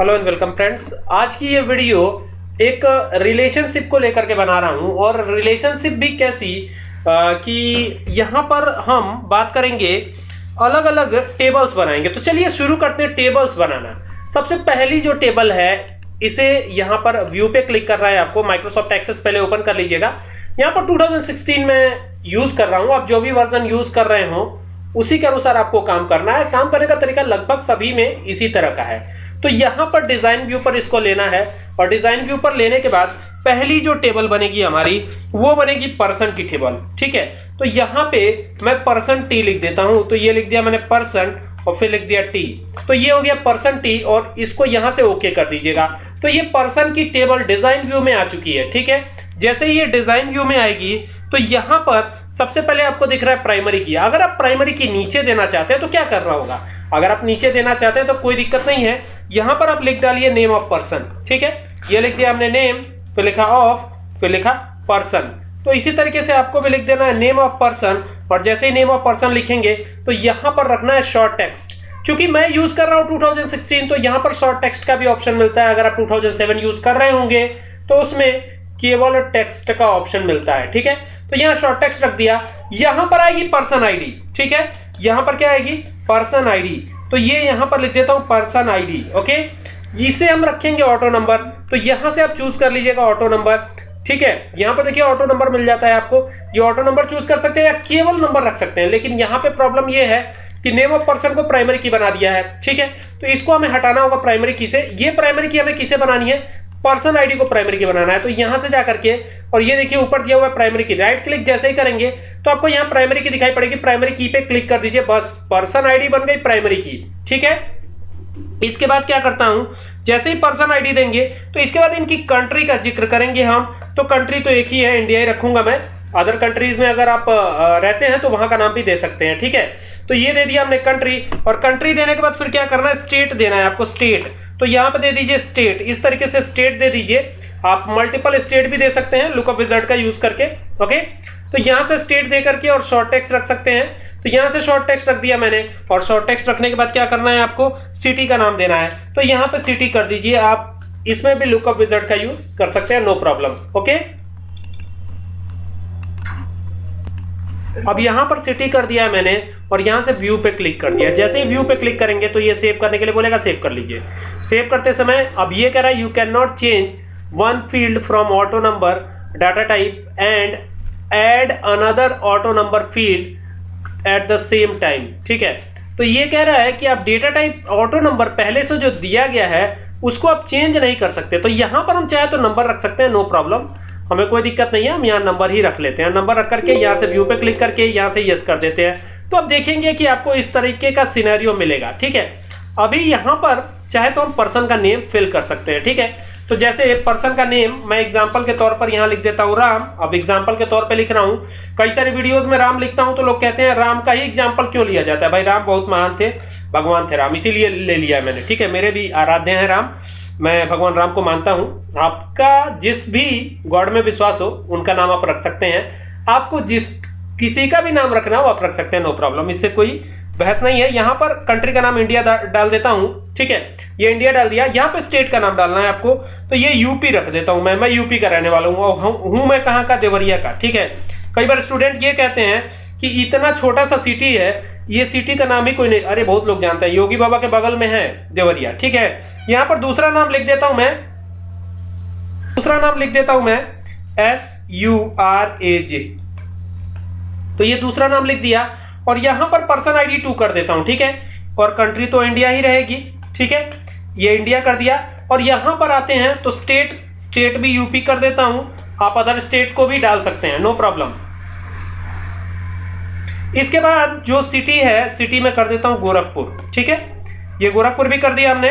Hello and welcome friends आज की ये वीडियो एक रिलेशनशिप को लेकर के बना रहा हूँ और रिलेशनशिप भी कैसी आ, कि यहाँ पर हम बात करेंगे अलग अलग टेबल्स बनाएँगे। तो चलिए शुरू करते हैं टेबल्स बनाना। सबसे पहली जो टेबल है इसे यहाँ पर व्यू पे क्लिक कर रहा है आपको। माइक्रोसॉफ्ट एक्सेस पहले ओपन कर लीजिएगा। यहाँ पर 2016 में यूज़ कर रहा हूँ। आप जो भी वर्जन यूज़ कर रहे हो उसी के अनुसार आपको काम करना है। काम करने का तरीका लगभग सभी में इसी तरह का है। तो यहाँ पर डिज़ाइन व्यू पर इसको लेना है और डिज़ाइन व्यू पर लेने के बाद पहली जो टेबल बनेगी हमारी, वो बनेगी पर्सन की टेबल ठीक है? तो यहाँ पे मैं पर्सन टी लिख देता हूँ तो ये लिख दिया मैंने पर्सन और फिर लिख दिया टी तो ये हो गया पर्सन टी और इसको यहाँ से ओके कर दीजिएगा। तो ये पर्सन की टेबल डिज़ाइन व्यू में आ चुकी है, ठीक है? जैसे ही ये डिज़ाइन व्यू में आएगी तो यहाँ पर सबसे पहले आपको दिख रहा है प्राइमरी की। अगर आप प्राइमरी की नीचे देना चाहते हैं तो क्या करना होगा? अगर आप नीचे देना चाहते हैं तो कोई दिक्कत नहीं है। यहाँ पर आप लिख डालिए नेम ऑफ़ पर्सन ठीक है? ये लिख दिया हमने नेम फिर लिखा ऑफ़ फिर लिखा पर्सन तो इसी तरीके से आपको भी लिख देना है नेम ऑफ़ पर्सन और जैसे ही नेम ऑफ़ पर्सन लिखेंगे तो यहाँ पर रखना है शॉर्ट टेक्स्ट क्योंकि मैं यूज़ कर रहा हूँ 2016 तो यहाँ पर शॉर्ट टेक्स्ट का भी ऑप्शन मिलता है. अगर आप 2007 यूज़ कर रहे होंगे तो उसमें केवल टेक्स्ट का ऑप्शन मिलता है, ठीक है? तो यहाँ शॉर्ट टेक्स्ट रख दिया. यहाँ पर आएगी पर्सन आईडी ठीक है? यहाँ पर क्या आएगी? पर्सन आईडी तो ये यहाँ पर लिख देता हूँ पर्सन आईडी ओके इसे हम रखेंगे ऑटो नंबर तो यहाँ से आप चूज़ कर लीजिएगा ऑटो नंबर ठीक है? यहाँ पर देखिए ऑटो नंबर मिल जाता है आपको। ये ऑटो नंबर चूज़ कर सकते हैं या केवल नंबर रख सकते हैं, लेकिन यहाँ पे प्रॉब्लम ये है कि नेम ऑफ़ पर्सन को प्राइमरी की बना दिया है, ठीक है? तो इसको हमें हटाना होगा प्राइमरी की से। ये प्राइमरी की हमें किसे बनानी है? पर्सन आईडी को प्राइमरी की बनाना है तो यहाँ से जाकर के, और ये देखिए ऊपर दिया हुआ है प्राइमरी की, राइट क्लिक जैसे ही करेंगे तो आपको यहाँ प्राइमरी की दिखाई पड़ेगी, प्राइमरी की पे क्लिक कर दीजिए, बस, पर्सन आईडी बन गई प्राइमरी की, ठीक है? इसके बाद क्या करता हूँ, जैसे ही पर्सन आईडी देंगे तो इसके बाद इनकी कंट्री का ज़िक्र करेंगे हम तो कंट्री तो एक ही है, इंडिया ही रखूँगा मैं, अदर कंट्रीज़ में अगर आप रहते हैं तो वहाँ का नाम भी दे सकते हैं, ठीक है? तो ये दे दिया हमने कंट्री, और कंट्री देने के बाद फिर क्या करना है, स्टेट देना है आपको, स्टेट तो यहाँ पे दे दीजिए स्टेट इस तरीके से स्टेट दे दीजिए। आप मल्टीपल स्टेट भी दे सकते हैं लुकअप विजर्ड का यूज़ करके ओके तो यहाँ से स्टेट दे करके और शॉर्ट टेक्स्ट रख सकते हैं। तो यहाँ से शॉर्ट टेक्स्ट रख दिया मैंने, और शॉर्ट टेक्स्ट रखने के बाद क्या करना है आपको? सिटी का नाम देना है। तो यहाँ पे सिटी कर दीजिए आप। इसमें भी लुकअप विजर्ड का यूज़ कर सकते हैं नो प्रॉब्लम ओके अब यहाँ पर सिटी कर दिया है मैंने और यहाँ से व्यू पे क्लिक कर दिया जैसे ही व्यू पे क्लिक करेंगे तो ये सेव करने के लिए बोलेगा सेव कर लीजिए। सेव करते समय अब ये कह रहा है you can not change one field from auto number data type and add another auto number field at the same time ठीक है? तो ये कह रहा है कि आप डेटा टाइप ऑटो नंबर पहले से जो दिया गया है, उसको आप चेंज नहीं कर सकते। तो यहाँ पर हम चाहे तो नंबर रख सकते हैं नो प्रॉब्लम हमें कोई दिक्कत नहीं है हम यहाँ नंबर ही रख लेते हैं। नंबर रख करके यहाँ से व्यू पे क्लिक करके यहाँ से यस कर देते हैं। तो अब देखेंगे कि आपको इस तरीके का सिनेरियो मिलेगा ठीक है? अभी यहाँ पर चाहे तो हम पर्सन का नेम फिल कर सकते हैं ठीक है? तो जैसे पर्सन का नेम मैं एग्ज़ाम्पल के तौर पर यहाँ लिख देता हूँ राम। अब एग्ज़ाम्पल के तौर पर लिख रहा हूँ। कई सारे वीडियोज़ में राम लिखता हूँ तो लोग कहते हैं राम का ही एग्ज़ाम्पल क्यों लिया जाता है? भाई राम बहुत महान थे भगवान थे राम इसीलिए ले लिया मैंने ठीक है? मेरे भी आराध्य हैं राम। मैं भगवान राम को मानता हूँ। आपका जिस भी गॉड में विश्वास हो, उनका नाम आप रख सकते हैं। आपको जिस किसी का भी नाम रखना हो, आप रख सकते हैं नो प्रॉब्लम इससे कोई बहस नहीं है। यहाँ पर कंट्री का नाम इंडिया डाल देता हूँ, ठीक है? ये इंडिया डाल दिया। यहाँ पे स्टेट का नाम डालना है आपको। तो ये यूपी रख देता हूँ मैं। मैं यूपी का रहने वाला हूँ हूँ मैं कहाँ का? देवरिया का, ठीक है? कई बार स्टूडेंट ये कहते हैं कि इतना छोटा सा सिटी है ये सिटी का नाम ही कोई नहीं, अरे बहुत लोग जानते हैं, योगी बाबा के बगल में है देवरिया, ठीक है? यहाँ पर दूसरा नाम लिख देता हूँ मैं, दूसरा नाम लिख देता हूँ मैं S U R A J तो ये दूसरा नाम लिख दिया, और यहाँ पर पर्सन आईडी टू कर देता हूँ, ठीक है? और कंट्री तो इंडिया ही रहेगी, ठीक है? ये इंडिया कर दिया, और यहाँ पर आते हैं तो स्टेट स्टेट भी यूपी कर देता हूँ, आप अदर स्टेट को भी डाल सकते हैं नो प्रॉब्लम इसके बाद जो सिटी है सिटी में कर देता हूँ गोरखपुर, ठीक है? ये गोरखपुर भी कर दिया हमने।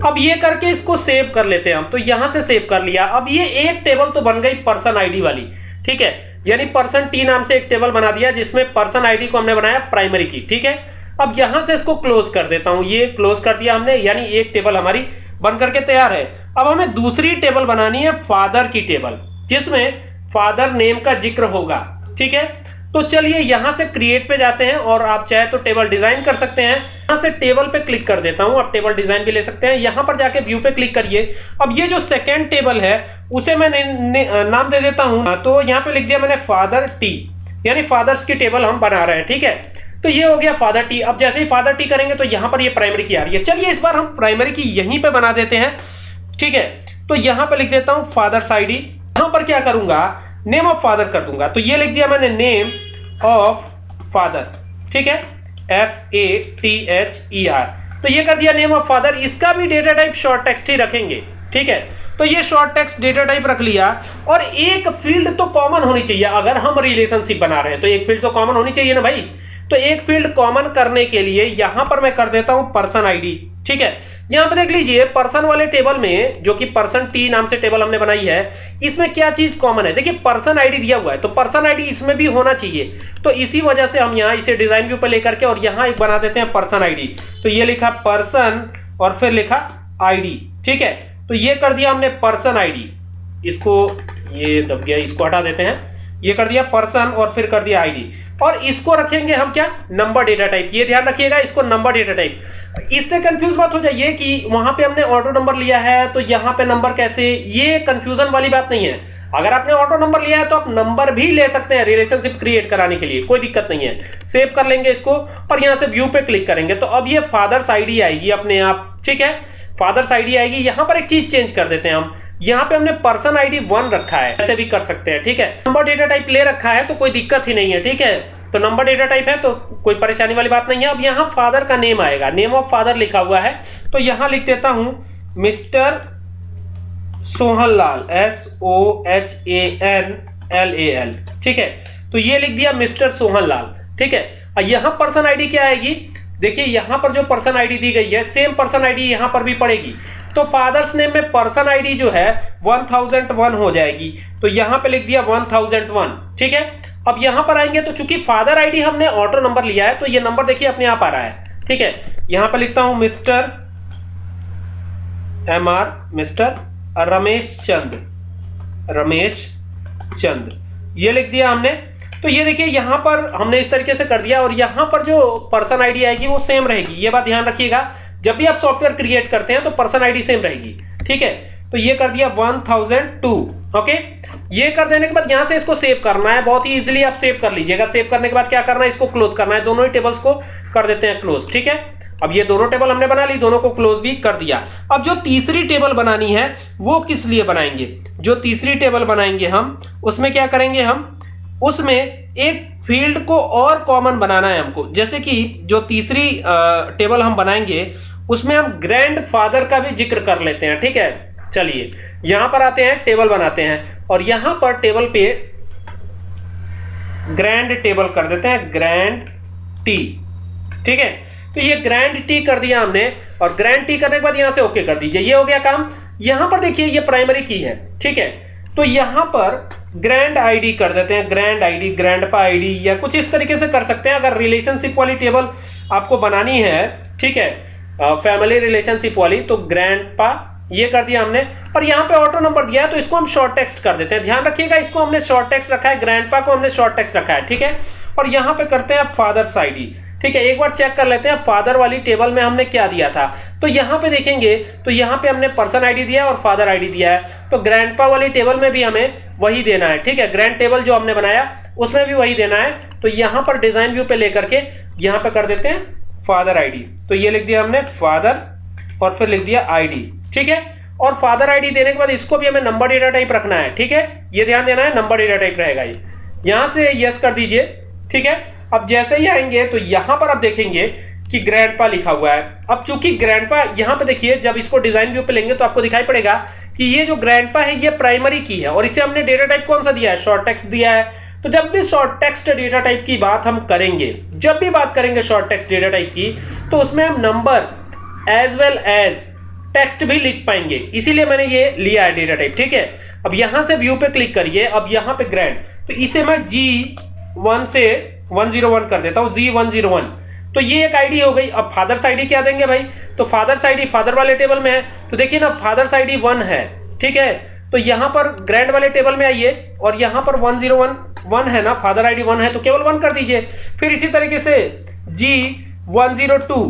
अब ये करके इसको सेव कर लेते हैं हम। तो यहाँ से सेव कर लिया। अब ये एक टेबल तो बन गई पर्सन आईडी वाली, ठीक है? यानी पर्सन टी नाम से एक टेबल बना दिया, जिसमें पर्सन आईडी को हमने बनाया प्राइमरी की, ठीक है? अब यहाँ से इसको क्लोज कर देता हूँ। ये क्लोज कर दिया हमने, यानी एक टेबल हमारी बन करके तैयार है। अब हमें दूसरी टेबल बनानी है फादर की टेबल जिसमें फादर नेम का ज़िक्र होगा, ठीक है? तो चलिए यहाँ से क्रिएट पे जाते हैं और आप चाहे तो टेबल डिज़ाइन कर सकते हैं। यहाँ से टेबल पे क्लिक कर देता हूँ। आप टेबल डिज़ाइन भी ले सकते हैं। यहाँ पर जाके व्यू पे क्लिक करिए। अब ये जो सेकेंड टेबल है उसे मैं ने, ने, नाम दे देता हूँ। तो यहाँ पे लिख दिया मैंने फादर टी यानी फादर्स की टेबल हम बना रहे हैं ठीक है? तो ये हो गया फादर टी अब जैसे ही फादर टी करेंगे तो यहाँ पर ये प्राइमरी की आ रही है। चलिए इस बार हम प्राइमरी की यहीं पे बना देते हैं ठीक है? तो यहाँ पे लिख देता हूँ फादर्स आईडी यहाँ पर क्या करूँगा? नेम ऑफ़ फादर कर दूँगा। तो ये लिख दिया मैंने नेम ऑफ़ फादर ठीक है? F A T H E R तो ये कर दिया नेम ऑफ़ फादर इसका भी डेटा टाइप शॉर्ट टेक्स्ट ही रखेंगे। ठीक है? तो ये शॉर्ट टेक्स्ट डेटा टाइप रख लिया। और एक फ़ील्ड तो कॉमन होनी चाहिए। अगर हम रिलेशनशिप बना रहे हैं तो एक फ़ील्ड तो कॉमन होनी चाहिए ना भाई? तो एक फ़ील्ड कॉमन करने के लिए यहाँ पर मैं कर देता हूँ पर्सन आईडी ठीक है? यहाँ पर देख लीजिए पर्सन वाले टेबल में, जो कि पर्सन टी नाम से टेबल हमने बनाई है, इसमें क्या चीज़ कॉमन है? देखिए पर्सन आईडी दिया हुआ है तो पर्सन आईडी इसमें भी होना चाहिए। तो इसी वजह से हम यहाँ इसे डिज़ाइन व्यू पर लेकर के और यहाँ एक बना देते हैं पर्सन आईडी तो ये लिखा पर्सन और फिर लिखा आईडी ठीक है? तो ये कर दिया हमने पर्सन आईडी इसको ये दब गया, इसको हटा देते हैं। ये कर दिया पर्सन और फिर कर दिया आईडी और इसको रखेंगे हम क्या? नंबर डेटा टाइप ये ध्यान रखिएगा, इसको नंबर डेटा टाइप इससे कंफ्यूज मत हो जाइए कि वहाँ पे हमने ऑटो नंबर लिया है तो यहाँ पे नंबर कैसे? ये कंफ्यूजन वाली बात नहीं है। अगर आपने ऑटो नंबर लिया है तो आप नंबर भी ले सकते हैं रिलेशनशिप क्रिएट कराने के लिए। कोई दिक्कत नहीं है। सेव कर लेंगे इसको और यहाँ से व्यू पे क्लिक करेंगे। तो अब ये फादर्स आईडी आएगी अपने आप, ठीक है? फादर्स आईडी आएगी। यहाँ पर एक चीज़ चेंज कर देते हैं हम। यहाँ पे हमने पर्सन आईडी वन रखा है, ऐसे भी कर सकते हैं, ठीक है? नंबर डेटा टाइप ले रखा है तो कोई दिक्कत ही नहीं है, ठीक है? तो नंबर डेटा टाइप है तो कोई परेशानी वाली बात नहीं है। अब यहाँ फादर का नेम आएगा, नेम ऑफ़ फादर लिखा हुआ है तो यहाँ लिख देता हूँ, mister Sohan Lal S O H A N L A L ठीक है? तो ये लिख दिया मिस्टर सोहन लाल ठीक है? यहाँ पर्सन आईडी क्या आएगी? देखिए, यहाँ पर जो पर्सन आईडी दी गई है सेम पर्सन आईडी यहाँ पर भी पड़ेगी। तो फादर्स नेम में पर्सन आईडी जो है 1001 हो जाएगी। तो यहाँ पे लिख दिया 1001 ठीक है? अब यहाँ पर आएँगे तो चूँकि फादर आईडी हमने ऑर्डर नंबर लिया है तो ये नंबर देखिए अपने आप आ रहा है, ठीक है? यहाँ पर लिखता हूँ, mister M R mister Ramesh Chand Ramesh Chand. ये लिख दिया हमने तो ये देखिए, यहाँ पर हमने इस तरीके से कर दिया और यहाँ पर जो पर्सन आईडी आएगी वो सेम रहेगी। ये बात ध्यान रखिएगा, जब भी आप सॉफ्टवेयर क्रिएट करते हैं तो पर्सन आईडी सेम रहेगी, ठीक है? तो ये कर दिया 1002 ओके? ये कर देने के बाद यहाँ से इसको सेव करना है, बहुत ही इजीली आप सेव कर लीजिएगा। सेव करने के बाद क्या करना है, इसको क्लोज करना है। दोनों ही टेबल्स को कर देते हैं क्लोज ठीक है? अब ये दोनों टेबल हमने बना ली, दोनों को क्लोज भी कर दिया। अब जो तीसरी टेबल बनानी है, वो किस लिए बनाएँगे? जो तीसरी टेबल बनाएँगे हम, उसमें क्या करेंगे हम? उसमें एक फ़ील्ड को और कॉमन बनाना है हमको। जैसे कि जो तीसरी टेबल हम बनाएँगे, उसमें हम ग्रैंड फादर का भी ज़िक्र कर लेते हैं, ठीक है? चलिए, यहाँ पर आते हैं, टेबल बनाते हैं, और यहाँ पर टेबल पे ग्रैंड टेबल कर देते हैं ग्रैंड टी ठीक है? तो ये ग्रैंड टी कर दिया हमने, और ग्रैंड टी करने के बाद यहाँ से ओके कर दीजिए। ये हो गया काम। यहाँ पर देखिए, ये प्राइमरी की है, ठीक है? तो यहाँ पर ग्रैंड आईडी कर देते हैं ग्रैंड आईडी ग्रैंडपा आईडी या कुछ इस तरीके से कर सकते हैं। अगर रिलेशनशिप वाली टेबल आपको बनानी है, ठीक है फैमिली रिलेशनशिप वाली तो ग्रैंडपा ये कर दिया हमने। और यहाँ पे ऑटो नंबर दिया है तो इसको हम शॉर्ट टेक्स्ट कर देते हैं। ध्यान रखिएगा, इसको हमने शॉर्ट टेक्स्ट रखा है ग्रैंडपा को हमने शॉर्ट टेक्स्ट रखा है, ठीक है? और यहाँ पे करते हैं फादर्स आईडी ठीक है, एक बार चेक कर लेते हैं फादर वाली टेबल में हमने क्या दिया था। तो यहाँ पे देखेंगे तो यहाँ पे हमने पर्सन आईडी दिया और फादर आईडी दिया है। तो ग्रैंडपा वाली टेबल में भी हमें वही देना है, ठीक है? ग्रैंड टेबल जो हमने बनाया, उसमें भी वही देना है। तो यहाँ पर डिज़ाइन व्यू पे लेकर के यहाँ पे कर देते हैं फादर आईडी तो ये लिख दिया हमने फादर और फिर लिख दिया आईडी ठीक है? और फादर आईडी देने के बाद इसको भी हमें नंबर डेटा टाइप रखना है, ठीक है? ये ध्यान देना है नंबर डेटा टाइप रहेगा ये। यहाँ से यस कर दीजिए, ठीक है? अब जैसे ही आएँगे तो यहाँ पर आप देखेंगे कि ग्रैंडपा लिखा हुआ है। अब चूँकि ग्रैंडपा यहाँ पे देखिए, जब इसको डिज़ाइन व्यू पे लेंगे तो आपको दिखाई पड़ेगा कि ये जो ग्रैंडपा है, ये प्राइमरी की है। और इसे हमने डेटा टाइप कौन सा दिया है? शॉर्ट टेक्स्ट दिया है। तो जब भी शॉर्ट टेक्स्ट डेटा टाइप की बात हम करेंगे, जब भी बात करेंगे शॉर्ट टेक्स्ट डेटा टाइप की तो उसमें हम number as well as text भी लिख पाएँगे। इसीलिए मैंने ये लिया है डेटा टाइप ठीक है? अब यहाँ से व्यू पे क्लिक करिए। अब यहाँ पे ग्रैंड तो इसे मैं जी वन से 101 कर देता हूँ, जी 101 तो ये एक आईडी हो गई। अब फादर्स आईडी क्या देंगे भाई? तो फादर्स आईडी फादर वाले टेबल में है। तो देखिए ना फादर्स आईडी वन है, ठीक है? तो यहाँ पर ग्रैंड वाले टेबल में आइए, और यहाँ पर वन ज़ीरो वन वन है ना फादर आईडी वन है तो केवल वन कर दीजिए। फिर इसी तरीके से जी वन ज़ीरो टू,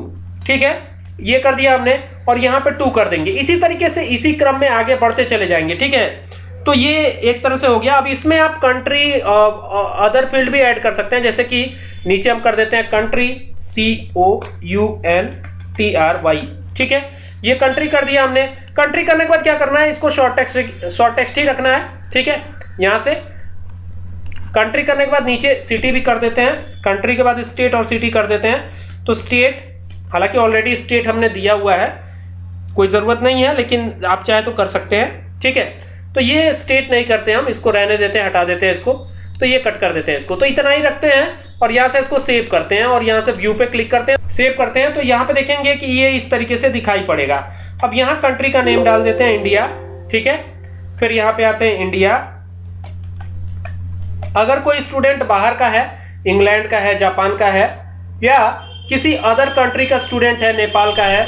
ठीक है? ये कर दिया हमने और यहाँ पे टू कर देंगे। इसी तरीके से इसी क्रम में आगे बढ़ते चले जाएँगे, ठीक है? तो ये एक तरह से हो गया। अब इसमें आप कंट्री अदर फ़ील्ड भी ऐड कर सकते हैं। जैसे कि नीचे हम कर देते हैं country C O U N T R Y ठीक है? ये कंट्री कर दिया हमने। कंट्री करने के बाद क्या करना है? इसको शॉर्ट टेक्स्ट शॉर्ट टेक्स्ट ही रखना है। ठीक है? यहाँ से कंट्री करने के बाद नीचे सिटी भी कर देते हैं। कंट्री के बाद स्टेट और सिटी कर देते हैं। तो स्टेट हालाँकि ऑलरेडी स्टेट हमने दिया हुआ है। कोई ज़रूरत नहीं है, लेकिन आप चाहे तो कर सकते हैं। ठीक है? तो ये स्टेट नहीं करते हम, इसको रहने देते हैं, हटा देते हैं इसको तो ये कट कर देते हैं इसको। तो इतना ही रखते हैं और यहाँ से इसको सेव करते हैं और यहाँ से व्यू पे क्लिक करते हैं सेव करते हैं। तो यहाँ पे देखेंगे कि ये इस तरीके से दिखाई पड़ेगा। अब यहाँ कंट्री का नेम डाल देते हैं इंडिया ठीक है? फिर यहाँ पे आते हैं इंडिया अगर कोई स्टूडेंट बाहर का है इंग्लैंड का है जापान का है, या किसी अदर कंट्री का स्टूडेंट है नेपाल का है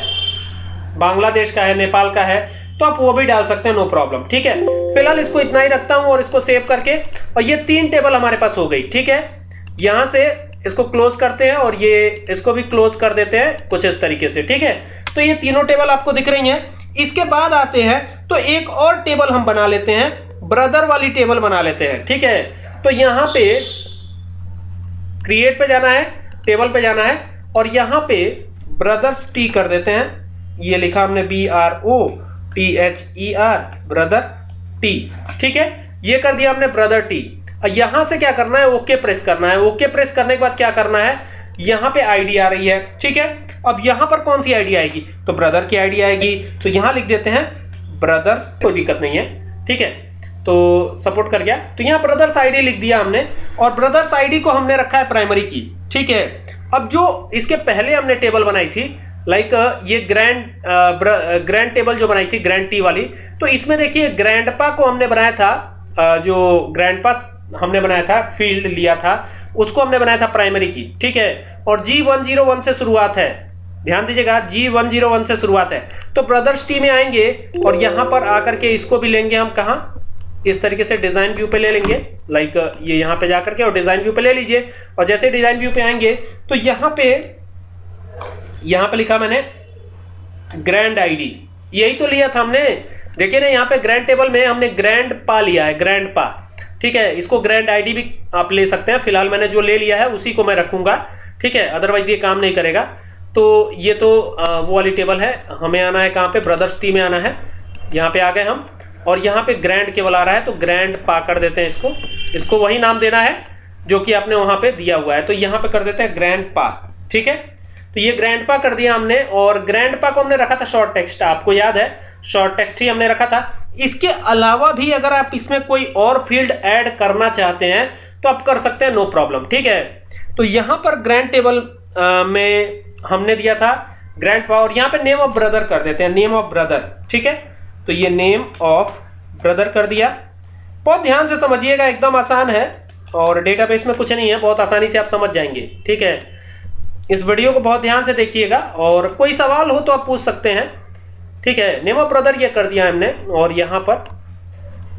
बांग्लादेश का है नेपाल का है तो आप वो भी डाल सकते हैं नो प्रॉब्लम ठीक है? फ़िलहाल इसको इतना ही रखता हूँ और इसको सेव करके, और ये तीन टेबल हमारे पास हो गई, ठीक है? यहाँ से इसको क्लोज करते हैं और ये इसको भी क्लोज कर देते हैं, कुछ इस तरीके से, ठीक है? तो ये तीनों टेबल आपको दिख रही हैं। इसके बाद आते हैं तो एक और टेबल हम बना लेते हैं ब्रदर वाली टेबल बना लेते हैं, ठीक है? तो यहाँ पे क्रिएट पे जाना है टेबल पे जाना है, और यहाँ पे ब्रदर्स टी कर देते हैं। ये लिखा हमने B R O T H E R brother T ठीक है? ये कर दिया हमने ब्रदर टी यहाँ से क्या करना है? ओके प्रेस करना है। ओके प्रेस करने के बाद क्या करना है? यहाँ पे आईडी आ रही है। ठीक है? अब यहाँ पर कौन सी आईडी आएगी? तो ब्रदर की आईडी आएगी। तो यहाँ लिख देते हैं ब्रदर्स कोई दिक्कत नहीं है। ठीक है? तो सपोर्ट कर गया। तो यहाँ ब्रदर्स आईडी लिख दिया हमने। और ब्रदर्स आईडी को हमने रखा है प्राइमरी की। ठीक है? अब जो इसके पहले हमने टेबल बनाई थी लाइक like, ये ग्रैंड ग्रैंड टेबल जो बनाई थी ग्रैंड टी वाली तो इसमें देखिए ग्रैंडपा को हमने बनाया था जो ग्रैंडपा हमने बनाया था फ़ील्ड लिया था उसको हमने बनाया था प्राइमरी की ठीक है? और जी वन ज़ीरो वन से शुरुआत है। ध्यान दीजिएगा जी वन ज़ीरो वन से शुरुआत है। तो ब्रदर्स टी में आएँगे और यहाँ पर आकर के इसको भी लेंगे हम कहा? इस तरीके से डिज़ाइन व्यू पे ले लेंगे। लाइक ये यहाँ पे जाकर के और डिज़ाइन व्यू पे ले लीजिए। और जैसे डिज़ाइन व्यू पे आएँगे तो यहाँ पे यहाँ पे लिखा मैंने ग्रैंड आईडी यही तो लिया था हमने। देखिए ना, यहाँ पे ग्रैंड टेबल में हमने ग्रैंड पा लिया है ग्रैंड पा। ठीक है, इसको ग्रैंड आईडी भी आप ले सकते हैं। फ़िलहाल मैंने जो ले लिया है, उसी को मैं रखूँगा। ठीक है अदरवाइज़ ये काम नहीं करेगा। तो ये तो वो वाली टेबल है। हमें आना है कहाँ पे? ब्रदर्स टी में आना है। यहाँ पे आ गए हम। और यहाँ पे ग्रैंड केवल आ रहा है तो ग्रैंड पा कर देते हैं इसको। इसको वही नाम देना है, जो कि आपने वहाँ पे दिया हुआ है। तो यहाँ पे कर देते हैं ग्रैंड पा। ठीक है? तो ये ग्रैंडपा कर दिया हमने और ग्रैंडपा को हमने रखा था शॉर्ट टेक्स्ट आपको याद है? शॉर्ट टेक्स्ट ही हमने रखा था। इसके अलावा भी अगर आप इसमें कोई और फ़ील्ड ऐड करना चाहते हैं तो आप कर सकते हैं नो प्रॉब्लम ठीक है? तो यहाँ पर ग्रैंड टेबल में हमने दिया था ग्रैंड पावर यहाँ पे नेम ऑफ़ ब्रदर कर देते हैं नेम ऑफ़ ब्रदर ठीक है? तो ये नेम ऑफ़ ब्रदर कर दिया। बहुत ध्यान से समझिएगा, एकदम आसान है और डेटाबेस में कुछ नहीं है, बहुत आसानी से आप समझ जाएँगे, ठीक है? इस वीडियो को बहुत ध्यान से देखिएगा और कोई सवाल हो तो आप पूछ सकते हैं। ठीक है, नेमो ब्रदर ये कर दिया हमने और यहाँ पर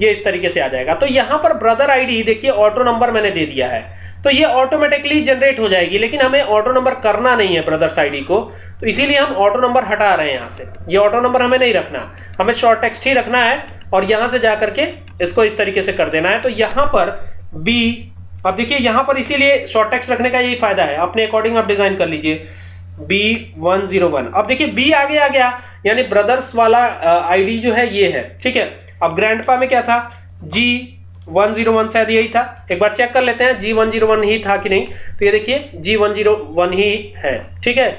ये इस तरीके से आ जाएगा। तो यहाँ पर ब्रदर आईडी, देखिए, ऑटो नंबर मैंने दे दिया है। तो ये ऑटोमेटिकली जनरेट हो जाएगी, लेकिन हमें ऑटो नंबर करना नहीं है ब्रदर्स आईडी को। तो इसीलिए हम ऑटो नंबर हटा रहे हैं यहाँ से। ये ऑटो नंबर हमें नहीं रखना। हमें शॉर्ट टेक्स्ट ही रखना है और यहाँ से जाकर के इसको इस तरीके से कर देना है। तो यहाँ पर बी अब देखिए, यहाँ पर इसीलिए शॉर्ट टेक्स्ट रखने का यही फ़ायदा है। अपने अकॉर्डिंग आप डिज़ाइन कर लीजिए। बी वन ज़ीरो वन अब देखिए बी आगे आ गया। यानी ब्रदर्स वाला आईडी जो है, ये है। ठीक है? अब ग्रैंडपा में क्या था? जी वन ज़ीरो वन शायद यही था। एक बार चेक कर लेते हैं जी वन ज़ीरो वन ही था कि नहीं? तो ये देखिए जी वन ज़ीरो वन ही है। ठीक है?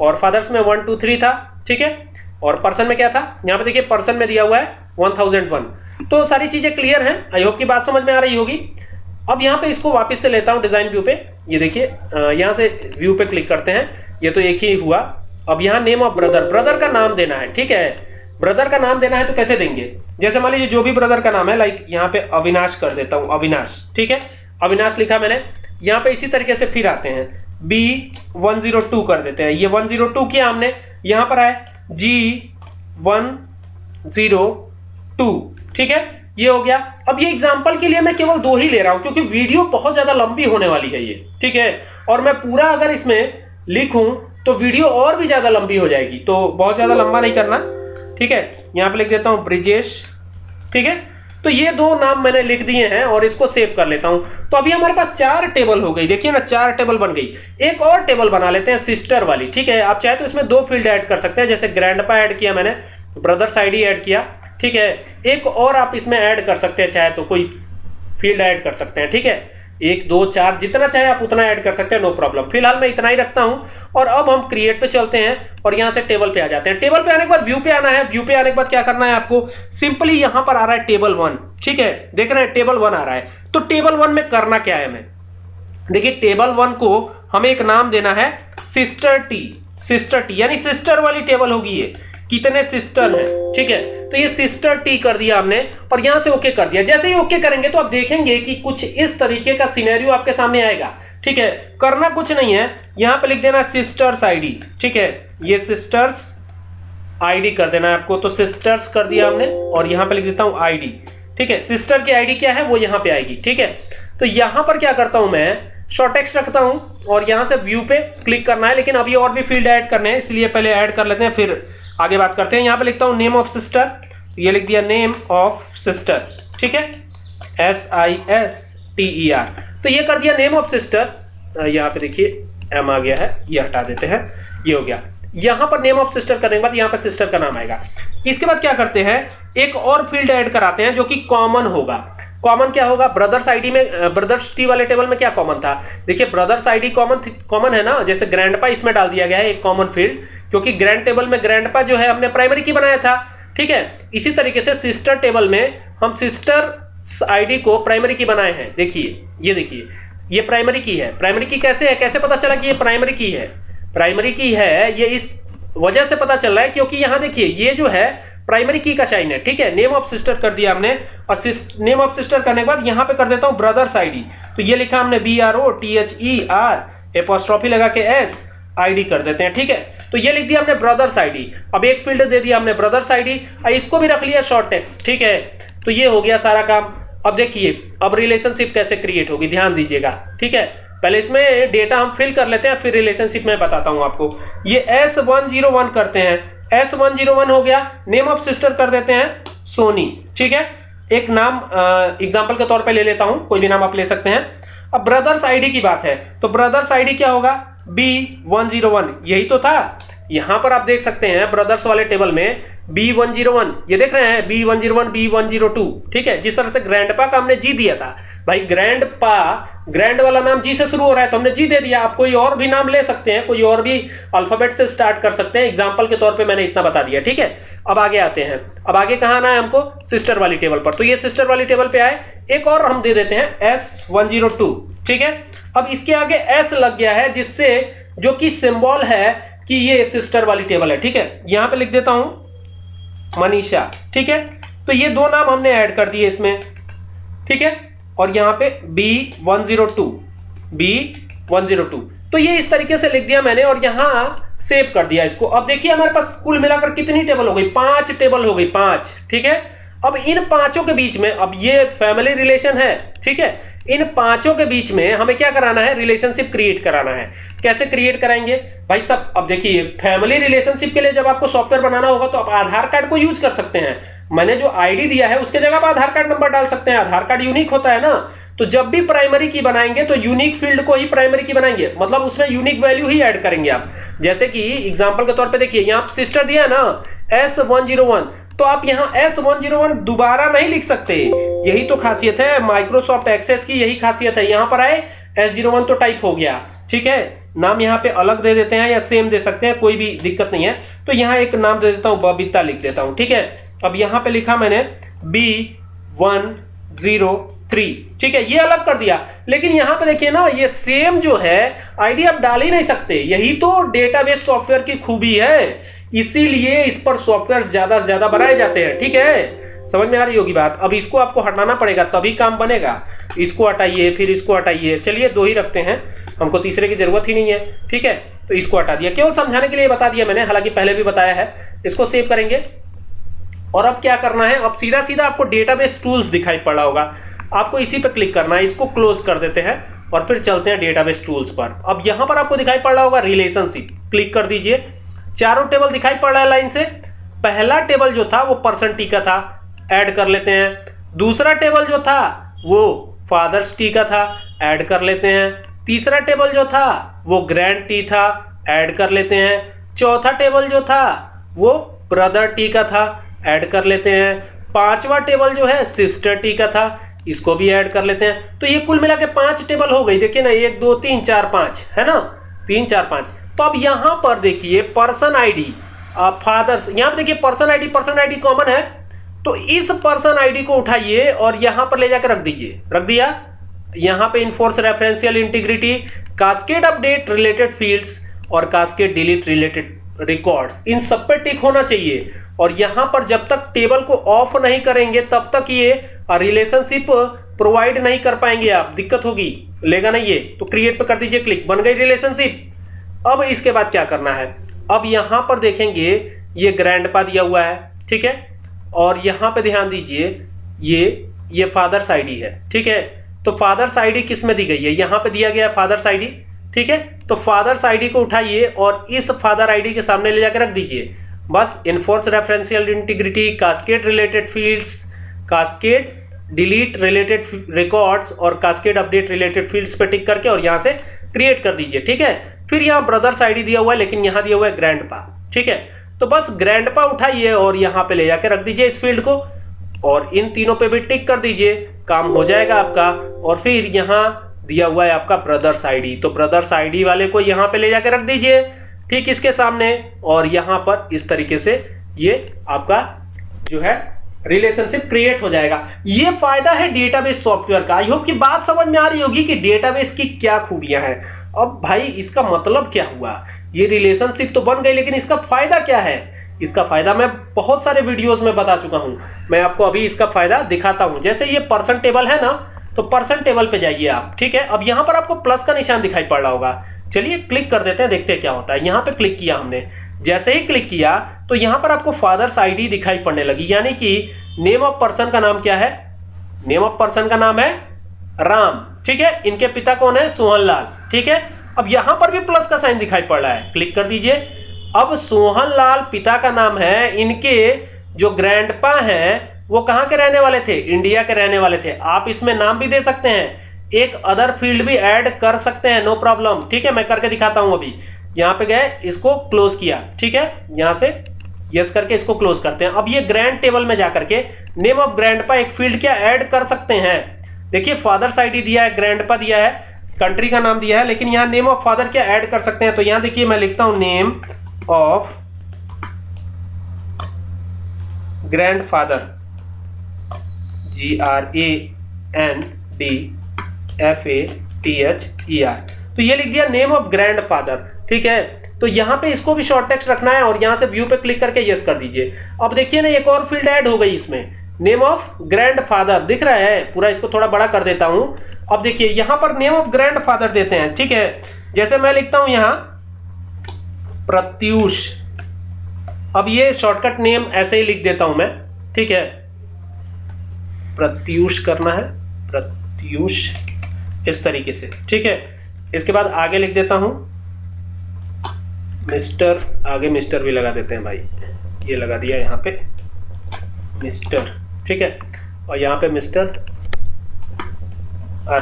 और फादर्स में वन टू थ्री था। ठीक है? और पर्सन में क्या था? यहाँ पे देखिए पर्सन में दिया हुआ है वन थाउज़ेंड वन तो सारी चीज़ें क्लियर हैं। आई होप की बात समझ में आ रही होगी। अब यहाँ पे इसको वापस से लेता हूँ डिज़ाइन व्यू पे। ये देखिए यहाँ से व्यू पे क्लिक करते हैं। ये तो एक ही हुआ। अब यहाँ नेम ऑफ़ ब्रदर ब्रदर का नाम देना है, ठीक है? ब्रदर का नाम देना है तो कैसे देंगे? जैसे मान लीजिए जो भी ब्रदर का नाम है लाइक यहाँ पे अविनाश कर देता हूँ, अविनाश, ठीक है? अविनाश लिखा मैंने। यहाँ पे इसी तरीके से फिर आते हैं। बी वन ज़ीरो टू कर देते हैं। ये वन ज़ीरो टू किया हमने। यहाँ पर आए जी वन ज़ीरो टू ठीक है? ये हो गया। अब ये एग्ज़ाम्पल के लिए मैं केवल दो ही ले रहा हूँ, क्योंकि वीडियो बहुत ज़्यादा लंबी होने वाली है ये, ठीक है? और मैं पूरा अगर इसमें लिखूं तो वीडियो और भी ज़्यादा लंबी हो जाएगी। तो बहुत ज़्यादा लंबा नहीं करना, ठीक है? यहाँ पे लिख देता हूँ ब्रिजेश, ठीक है? तो ये दो नाम मैंने लिख दिए हैं और इसको सेव कर लेता हूँ। तो अभी हमारे पास चार टेबल हो गई। देखिए ना चार टेबल बन गई। एक और टेबल बना लेते हैं सिस्टर वाली, ठीक है? आप चाहे तो इसमें दो फ़ील्ड ऐड कर सकते हैं, जैसे ग्रैंड ऐड किया मैंने ब्रदर्स आईडी ऐड किया। ठीक है? एक और आप इसमें ऐड कर सकते हैं, चाहे तो कोई फ़ील्ड ऐड कर सकते हैं, ठीक है? एक, दो, चार, जितना चाहे आप उतना ऐड कर सकते हैं नो प्रॉब्लम फ़िलहाल मैं इतना ही रखता हूँ, और अब हम क्रिएट पे चलते हैं, और यहाँ से टेबल पे आ जाते हैं। टेबल पे आने के बाद व्यू पे आना है। व्यू पे आने के बाद क्या करना है आपको? सिंपली यहाँ पर आ रहा है टेबल वन ठीक है? देख रहे हैं टेबल वन आ रहा है। तो टेबल वन में करना क्या है हमें देखिए टेबल वन को हमें एक नाम देना है सिस्टर टी सिस्टर टी यानी सिस्टर वाली टेबल होगी ये। कितने सिस्टर हैं, ठीक है? तो ये सिस्टर टी कर दिया हमने, और यहाँ से ओके कर दिया। जैसे ही ओके करेंगे तो आप देखेंगे कि कुछ इस तरीके का सिनेरियो आपके सामने आएगा, ठीक है? करना कुछ नहीं है, यहाँ पे लिख देना सिस्टर्स आईडी ठीक है? ये सिस्टर्स आईडी कर देना आपको तो सिस्टर्स कर दिया हमने, और यहाँ पे लिख देता हूँ आईडी ठीक है? सिस्टर की आईडी क्या है, वो यहाँ पे आएगी, ठीक है? तो यहाँ पर क्या करता हूँ मैं शॉर्ट टेक्स्ट रखता हूँ, और यहाँ से व्यू पे क्लिक करना है, लेकिन अभी और भी फ़ील्ड ऐड करने हैं, इसलिए पहले ऐड कर लेते हैं, फिर आगे बात करते हैं। यहाँ पे लिखता हूँ नेम ऑफ़ सिस्टर ये लिख दिया नेम ऑफ़ सिस्टर ठीक है? S I S T E R तो ये कर दिया नेम ऑफ़ सिस्टर यहाँ पे देखिए एम आ गया है, ये हटा देते हैं, ये हो गया। यहाँ पर नेम ऑफ़ सिस्टर करने के बाद यहाँ पर सिस्टर का नाम आएगा। इसके बाद क्या करते हैं, एक और फ़ील्ड ऐड कराते हैं जो कि कॉमन होगा। कॉमन क्या होगा? ब्रदर्स आईडी में ब्रदर्स टी वाले टेबल में क्या कॉमन था? देखिए ब्रदर्स आईडी कॉमन कॉमन है ना? जैसे ग्रैंडपा इसमें डाल दिया गया है, एक कॉमन फ़ील्ड क्योंकि ग्रैंड टेबल में ग्रैंडपा जो है हमने प्राइमरी की बनाया था, ठीक है? इसी तरीके से सिस्टर टेबल में हम सिस्टर आईडी को प्राइमरी की बनाए हैं। देखिए, ये देखिए, ये प्राइमरी की है। प्राइमरी की कैसे है? कैसे पता चला कि ये प्राइमरी की है? प्राइमरी की है, ये इस वजह से पता चल रहा है क्योंकि यहाँ देखिए, ये जो है प्राइमरी की का साइन है, ठीक है? नेम ऑफ़ सिस्टर कर दिया हमने। और नेम ऑफ़ सिस्टर करने के बाद यहाँ पे कर देता हूँ ब्रदर्स आईडी तो ये लिखा हमने B R O T H E R apostrophe लगा के एस आईडी कर देते हैं, ठीक है? तो ये लिख दिया हमने ब्रदर्स आईडी अब एक फ़ील्ड दे दिया हमने ब्रदर्स आईडी इसको भी रख लिया शॉर्ट टेक्स्ट ठीक है? तो ये हो गया सारा काम। अब देखिए, अब रिलेशनशिप कैसे क्रिएट होगी, ध्यान दीजिएगा, ठीक है? पहले इसमें डेटा हम फिल कर लेते हैं, फिर रिलेशनशिप में बताता हूँ आपको। ये एस वन ज़ीरो वन करते हैं। एस वन ज़ीरो वन हो गया नेम ऑफ़ सिस्टर कर देते हैं सोनी ठीक है? एक नाम एग्ज़ाम्पल के तौर पर ले लेता हूँ, कोई भी नाम आप ले सकते हैं। अब ब्रदर्स आईडी की बात है तो ब्रदर्स आईडी क्या होगा? बी वन ज़ीरो वन यही तो था। यहाँ पर आप देख सकते हैं ब्रदर्स वाले टेबल में बी वन ज़ीरो वन ये देख रहे हैं B one zero one B one zero two ठीक है? जिस तरह से ग्रैंडपा का हमने जी दिया था। भाई ग्रैंड पा ग्रैंड वाला नाम जी से शुरू हो रहा है तो हमने जी दे दिया। आप कोई और भी नाम ले सकते हैं, कोई और भी अल्फ़ाबेट से स्टार्ट कर सकते हैं। एग्ज़ाम्पल के तौर पे मैंने इतना बता दिया, ठीक है? अब आगे आते हैं। अब आगे कहाँ आना है हमको? सिस्टर वाली टेबल पर। तो ये सिस्टर वाली टेबल पे आए। एक और हम दे देते हैं एस वन ज़ीरो टू ठीक है? अब इसके आगे एस लग गया है, जिससे जो कि सिंबल है कि ये सिस्टर वाली टेबल है, ठीक है? यहाँ पे लिख देता हूँ, मनीषा, ठीक है? तो ये दो नाम हमने ऐड कर दिए इसमें, ठीक है? और यहाँ पे B one zero two B one zero two तो ये इस तरीके से लिख दिया मैंने और यहाँ सेव कर दिया इसको। अब देखिए हमारे पास कुल मिलाकर कितनी टेबल हो गई? पाँच टेबल हो गई, पाँच, ठीक है? अब इन पाँचों के बीच में, अब ये फैमिली रिलेशन है, ठीक है? इन पाँचों के बीच में हमें क्या कराना है? रिलेशनशिप क्रिएट कराना है। कैसे क्रिएट कराएँगे? भाई साहब अब देखिए फैमिली रिलेशनशिप के लिए जब आपको सॉफ्टवेयर बनाना होगा तो आप आधार कार्ड को यूज़ कर सकते हैं। मैंने जो आईडी दिया है, उसके जगह आप आधार कार्ड नंबर डाल सकते हैं। आधार कार्ड यूनिक होता है ना? तो जब भी प्राइमरी की बनाएँगे तो यूनिक फ़ील्ड को ही प्राइमरी की बनाएँगे। मतलब उसमें यूनिक वैल्यू ही ऐड करेंगे आप। जैसे कि एग्जांपल के तौर पे देखिए, यहाँ सिस्टर दिया है ना? एस वन ज़ीरो वन तो आप यहाँ एस वन ज़ीरो वन दोबारा नहीं लिख सकते। यही तो खासियत है माइक्रोसॉफ्ट एक्सेस की यही खासियत है। यहाँ पर आए एस ज़ीरो वन तो टाइप हो गया, ठीक है? नाम यहाँ पे अलग दे देते हैं या सेम दे सकते हैं, कोई भी दिक्कत नहीं है। तो यहाँ एक नाम दे देता हूँ, बबीता लिख देता हूँ, ठीक है? अब यहाँ पे लिखा मैंने बी वन ज़ीरो थ्री ठीक है? ये अलग कर दिया। लेकिन यहाँ पे देखिए ना, ये सेम जो है आईडी आप डाल ही नहीं सकते। यही तो डेटाबेस सॉफ्टवेयर की खूबी है। इसीलिए इस पर सॉफ्टवेयर ज़्यादा से ज़्यादा बनाए जाते हैं। ठीक है? समझ में आ रही होगी बात? अब इसको आपको हटाना पड़ेगा, तभी काम बनेगा। इसको हटाइए, फिर इसको हटाइए। चलिए, दो ही रखते हैं। हमको तीसरे की ज़रूरत ही नहीं है। ठीक है? तो इसको हटा दिया। केवल समझाने के लिए बता दिया मैंने, हालाँकि पहले भी बताया है। इसको सेव करेंगे। और अब क्या करना है? अब सीधा सीधा आपको डेटाबेस टूल्स दिखाई पड़ रहा होगा। आपको इसी पर क्लिक करना है। इसको क्लोज कर देते हैं और फिर चलते हैं डेटाबेस टूल्स पर। अब यहाँ पर आपको दिखाई पड़ रहा होगा रिलेशनशिप क्लिक कर दीजिए। चारों टेबल दिखाई पड़ रहा है लाइन से। पहला टेबल जो था वो पर्सन टी का था। ऐड कर लेते हैं। दूसरा टेबल जो था वो फादर्स टी का था। ऐड कर लेते हैं। तीसरा टेबल जो था वो ग्रैंड टी था। ऐड कर लेते हैं। चौथा टेबल जो था वो ब्रदर टी का था। ऐड कर लेते हैं। पांचवा टेबल जो है सिस्टर टी का था। इसको भी ऐड कर लेते हैं। तो ये कुल मिला के पाँच टेबल हो गई। देखिए ना, एक, दो, तीन, चार, पाँच, है ना? तीन, चार, पाँच। तो अब यहाँ पर देखिए पर्सन आईडी फादर्स, यहाँ पर देखिए person ID person ID common है तो इस पर्सन आईडी को उठाइए और यहाँ पर ले जाकर रख दीजिए। रख दिया? यहाँ पे enforce referential integrity cascade update related fields और कास्केड डिलीट रिलेटेड रिकॉर्ड्स इन सब पे टिक होना चाहिए। और यहाँ पर जब तक टेबल को ऑफ़ नहीं करेंगे, तब तक ये रिलेशनशिप प्रोवाइड नहीं कर पाएँगे आप। दिक्कत होगी। लेगा नहीं ये? तो क्रिएट पे कर दीजिए क्लिक बन गई रिलेशनशिप अब इसके बाद क्या करना है? अब यहाँ पर देखेंगे, ये ग्रैंड पा दिया हुआ है, ठीक है? और यहाँ पे ध्यान दीजिए, ये ये फादर्स आईडी है, ठीक है? तो फादर्स आईडी किसमें दी गई है? यहाँ पे दिया गया है फादर्स आईडी ठीक है? तो फादर्स आईडी को उठाइए और इस फादर आईडी के सामने ले जाकर रख दीजिए। बस enforce referential integrity cascade related fields cascade delete related records और कास्केट अपडेट रिलेटेड फील्ड्स पे टिक करके और यहाँ से क्रिएट कर दीजिए, ठीक है? फिर यहाँ ब्रदर्स आईडी दिया हुआ है, लेकिन यहाँ दिया हुआ है ग्रैंडपा ठीक है? तो बस ग्रैंडपा उठाइए और यहाँ पे ले जाके रख दीजिए इस फ़ील्ड को, और इन तीनों पे भी टिक कर दीजिए, काम हो जाएगा आपका, और फिर यहाँ दिया हुआ है आपका ब्रदर्स आईडी तो ब्रदर्स आईडी वाले को यहाँ पे ले जाके रख दीजिए, ठीक इसके सामने, और यहाँ पर इस तरीके से ये आपका जो है रिलेशनशिप क्रिएट हो जाएगा। ये फ़ायदा है डेटाबेस सॉफ्टवेयर का आई होप की बात समझ में आ रही होगी कि डेटाबेस की क्या खूबियाँ हैं। अब भाई इसका मतलब क्या हुआ? ये रिलेशनशिप तो बन गई, लेकिन इसका फ़ायदा क्या है? इसका फ़ायदा मैं बहुत सारे वीडियोस में बता चुका हूँ। मैं आपको अभी इसका फ़ायदा दिखाता हूँ। जैसे ये पर्सन टेबल है ना तो पर्सन टेबल पे जाइए आप, ठीक है? अब यहाँ पर आपको प्लस का निशान दिखाई पड़ रहा होगा। चलिए क्लिक कर देते हैं, देखते हैं क्या होता है। यहाँ पे क्लिक किया हमने। जैसे ही क्लिक किया तो यहाँ पर आपको फादर्स आईडी दिखाई पड़ने लगी। यानी कि नेम ऑफ़ पर्सन का नाम क्या है? नेम ऑफ़ पर्सन का नाम है राम, ठीक है? इनके पिता कौन है? सोहन लाल ठीक है? अब यहाँ पर भी प्लस का साइन दिखाई पड़ रहा है। क्लिक कर दीजिए। अब सोहन लाल पिता का नाम है। इनके जो ग्रैंडपा हैं, वो कहाँ के रहने वाले थे? इंडिया के रहने वाले थे। आप इसमें नाम भी दे सकते हैं। एक अदर फ़ील्ड भी ऐड कर सकते हैं नो प्रॉब्लम ठीक है? मैं करके दिखाता हूँ अभी। यहाँ पे गए, इसको क्लोज किया। ठीक है? यहाँ से यस करके इसको क्लोज करते हैं। अब ये ग्रैंड टेबल में जाकर के नेम ऑफ़ ग्रैंडपा एक फ़ील्ड क्या ऐड कर सकते हैं? देखिए फादर्स आईडी दिया है ग्रैंडपा दिया है। कंट्री का नाम दिया है, लेकिन यहाँ नेम ऑफ़ फादर क्या ऐड कर सकते हैं? तो यहाँ देखिए मैं लिखता हूँ name of grandfather G R A N D F A T H E R तो ये लिख दिया नेम ऑफ़ ग्रैंड फादर ठीक है? तो यहाँ पे इसको भी शॉर्ट टेक्स्ट रखना है और यहाँ से व्यू पे क्लिक करके यस कर दीजिए। अब देखिए ना, एक और फ़ील्ड ऐड हो गई इसमें। नेम ऑफ़ ग्रैंड फादर दिख रहा है। पूरा इसको थोड़ा बड़ा कर देता हूँ। अब देखिए, यहाँ पर नेम ऑफ़ ग्रैंड फादर देते हैं, ठीक है? जैसे मैं लिखता हूँ यहाँ, प्रत्यूष। अब ये शॉर्टकट नेम ऐसे ही लिख देता हूँ मैं, ठीक है? प्रत्यूष करना है, प्रत्यूष, इस तरीके से, ठीक है? इसके बाद आगे लिख देता हूँ, मिस्टर, आगे मिस्टर भी लगा देते हैं भाई। ये लगा दिया यहाँ पे, मिस्टर। ठीक है? और यहाँ पे मिस्टर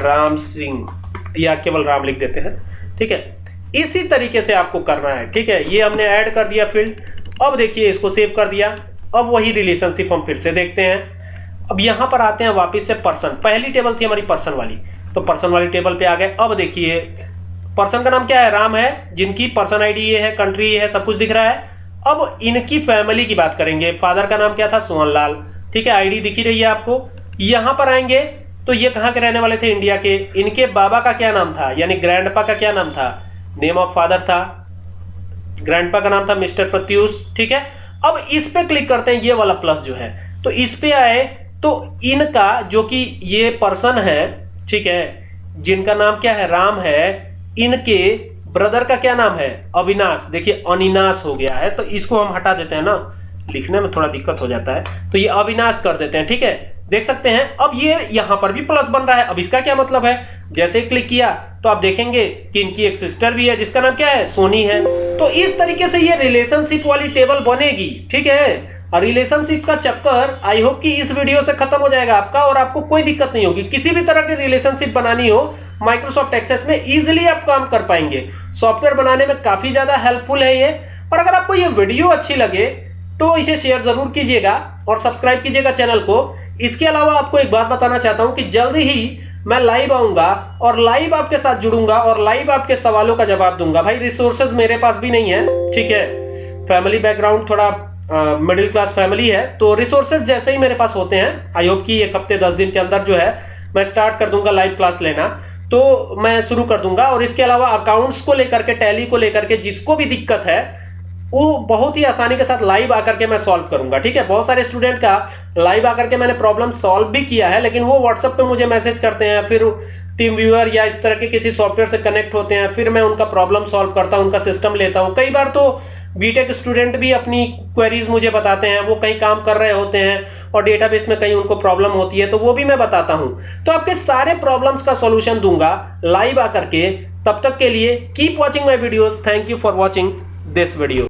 राम सिंह, या केवल राम लिख देते हैं। ठीक है? इसी तरीके से आपको करना है। ठीक है? ये हमने ऐड कर दिया फ़ील्ड अब देखिए, इसको सेव कर दिया। अब वही रिलेशनशिप हम फिर से देखते हैं। अब यहाँ पर आते हैं वापस से पर्सन पहली टेबल थी हमारी पर्सन वाली। तो पर्सन वाली टेबल पे आ गए। अब देखिए पर्सन का नाम क्या है? राम है, जिनकी पर्सन आईडी ये है कंट्री ये है, सब कुछ दिख रहा है। अब इनकी फैमिली की बात करेंगे। फादर का नाम क्या था? सोहन लाल ठीक है आईडी दिखी रही है आपको। यहाँ पर आएँगे तो ये कहाँ के रहने वाले थे? इंडिया के। इनके बाबा का क्या नाम था? यानी ग्रैंडपा का क्या नाम था? नेम ऑफ़ फादर था। ग्रैंडपा का नाम था मिस्टर प्रत्यूष, ठीक है? अब इस पे क्लिक करते हैं, ये वाला प्लस जो है। तो इस पे आए तो इनका जो कि ये पर्सन है, ठीक है, जिनका नाम क्या है? राम है, इनके ब्रदर का क्या नाम है? अविनाश। देखिए, अनिनाश हो गया है तो इसको हम हटा देते हैं ना। लिखने में थोड़ा दिक्कत हो जाता है तो ये अविनाश कर देते हैं, ठीक है? देख सकते हैं, अब ये यहाँ पर भी प्लस बन रहा है। अब इसका क्या मतलब है? जैसे क्लिक किया तो आप देखेंगे कि इनकी एक सिस्टर भी है, जिसका नाम क्या है? सोनी है। तो इस तरीके से ये रिलेशनशिप वाली टेबल बनेगी, ठीक है? और रिलेशनशिप का चक्कर आई होप कि इस वीडियो से खत्म हो जाएगा आपका, और आपको कोई दिक्कत नहीं होगी। किसी भी तरह की रिलेशनशिप बनानी हो माइक्रोसॉफ्ट एक्सेस में इजिली आप काम कर पाएँगे। सॉफ्टवेयर बनाने में काफ़ी ज़्यादा हेल्पफुल है ये। और अगर आपको ये वीडियो अच्छी लगे तो इसे शेयर ज़रूर कीजिएगा और सब्सक्राइब कीजिएगा चैनल को। इसके अलावा आपको एक बात बताना चाहता हूँ कि जल्द ही मैं लाइव आऊँगा और लाइव आपके साथ जुड़ूँगा और लाइव आपके सवालों का जवाब दूँगा। भाई रिसोर्सेज मेरे पास भी नहीं है, ठीक है? फैमिली बैकग्राउंड थोड़ा मिडिल क्लास फैमिली है तो रिसोर्सेज जैसे ही मेरे पास होते हैं आई होप कि एक हफ़्ते, दस दिन के अंदर जो है, मैं स्टार्ट कर दूँगा लाइव क्लास लेना। तो मैं शुरू कर दूँगा और इसके अलावा अकाउंट्स को लेकर के टैली को लेकर के जिसको भी दिक्कत है वो बहुत ही आसानी के साथ लाइव आकर के मैं सॉल्व करूँगा, ठीक है? बहुत सारे स्टूडेंट का लाइव आकर के मैंने प्रॉब्लम सॉल्व भी किया है, लेकिन वो व्हाट्सएप पे मुझे मैसेज करते हैं, फिर टीम व्यूअर या इस तरह के किसी सॉफ्टवेयर से कनेक्ट होते हैं, फिर मैं उनका प्रॉब्लम सॉल्व करता हूँ, उनका सिस्टम लेता हूँ। कई बार तो बीटेक स्टूडेंट भी अपनी क्वेरीज मुझे बताते हैं, वो कहीं काम कर रहे होते हैं और डेटाबेस में कहीं उनको प्रॉब्लम होती है तो वो भी मैं बताता हूँ। तो आपके सारे प्रॉब्लम्स का सॉल्यूशन दूँगा लाइव आकर के, तब तक के लिए keep watching my videos thank you for watching this video